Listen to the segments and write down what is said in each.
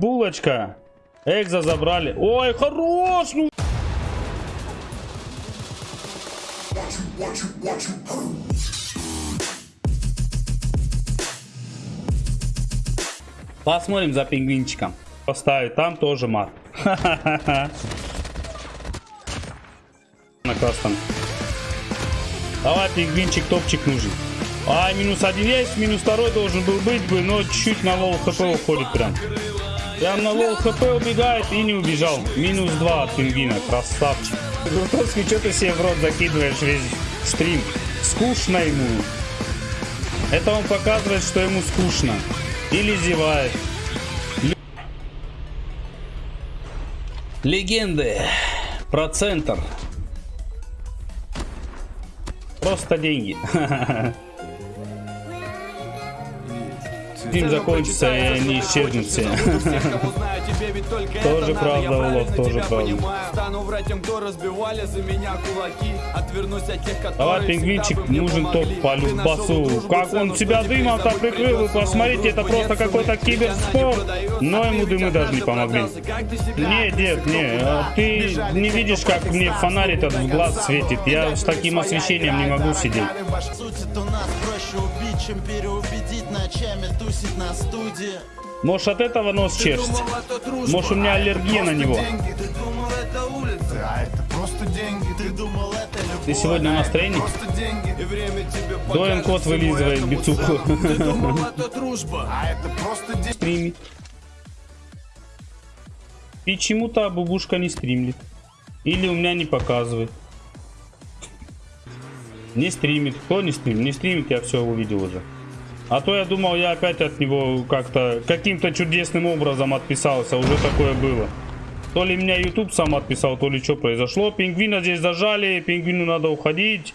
Булочка. Экза забрали. Ой, хорош. Ну. Посмотрим за пингвинчиком. Поставить там тоже мат. На красном. Давай, пингвинчик, топчик нужен. А, минус один есть, минус второй должен был быть бы, но чуть-чуть на low HP уходит прям. Прям на low HP убегает и не убежал. Минус два от пингвина, красавчик. Грутовский, что ты себе в рот закидываешь весь стрим? Скучно ему. Это он показывает, что ему скучно. Или зевает. Легенды про центр. Просто деньги. Фильм закончится и они исчезнут все. Тоже правда, Улов, тоже правда. Стану врать тем, кто разбивали за меня кулаки. Отвернусь от тех, которые Давай, пингвинчик, нужен топ по любасу. Как он себя дымом-то прикрыл, вы посмотрите, это просто какой-то киберспорт. Но ему дымы даже не помогли. Не, дед, не, а ты не видишь, как мне фонарь этот в глаз светит. Я с таким освещением не могу сидеть. Шутит у нас проще убить, чем переубедить Ночами тусить на студии Может от этого нос чешется? Может у меня а аллергия на него? деньги. Ты думал, это улица, а это просто деньги. Ты думал это любовь Ты сегодня. И время тебе Доин кот вылизывает бицуху. Ты думал, это дружба, а это просто деньги. Стримит. Почему-то бабушка не стримит. Или у меня не показывает. Не стримит. Кто не стримит? Не стримит, я все увидел уже. А то я думал, я опять от него как-то каким-то чудесным образом отписался. Уже такое было. То ли меня YouTube сам отписал, то ли что произошло. Пингвина здесь зажали, пингвину надо уходить.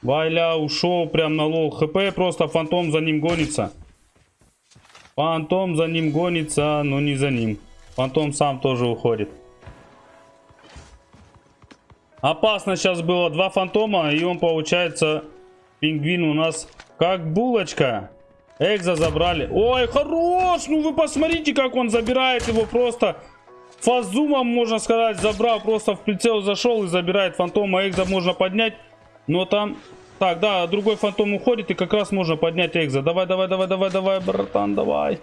Вайля ушел прям на low HP, просто фантом за ним гонится. Фантом за ним гонится, но не за ним. Фантом сам тоже уходит. Опасно сейчас было. Два фантома, и он получается... Пингвин у нас как булочка. Экза забрали. Ой, хорош! Ну вы посмотрите, как он забирает его просто... Фазумом, можно сказать, забрал. Просто в прицел зашел и забирает фантома. Экза можно поднять. Но там... Так, да, другой фантом уходит, и как раз можно поднять Экза. Давай, давай, давай, давай, давай, братан, давай.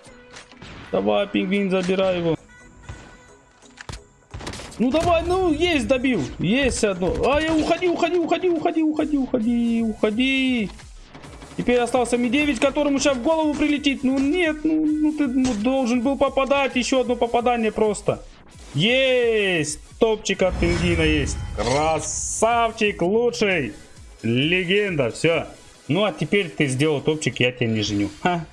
Давай, пингвин, забирай его. Ну давай, ну есть добил. Есть одно. Ай, уходи, уходи, уходи, уходи, уходи, уходи, уходи. Теперь остался Ми-9, которому сейчас в голову прилетит. Ну нет, ну, ну ты ну, должен был попадать. Еще одно попадание просто. Есть! Топчик от пингвина есть. Красавчик, лучший. Легенда, все. Ну а теперь ты сделал топчик, я тебя не женю. Ха.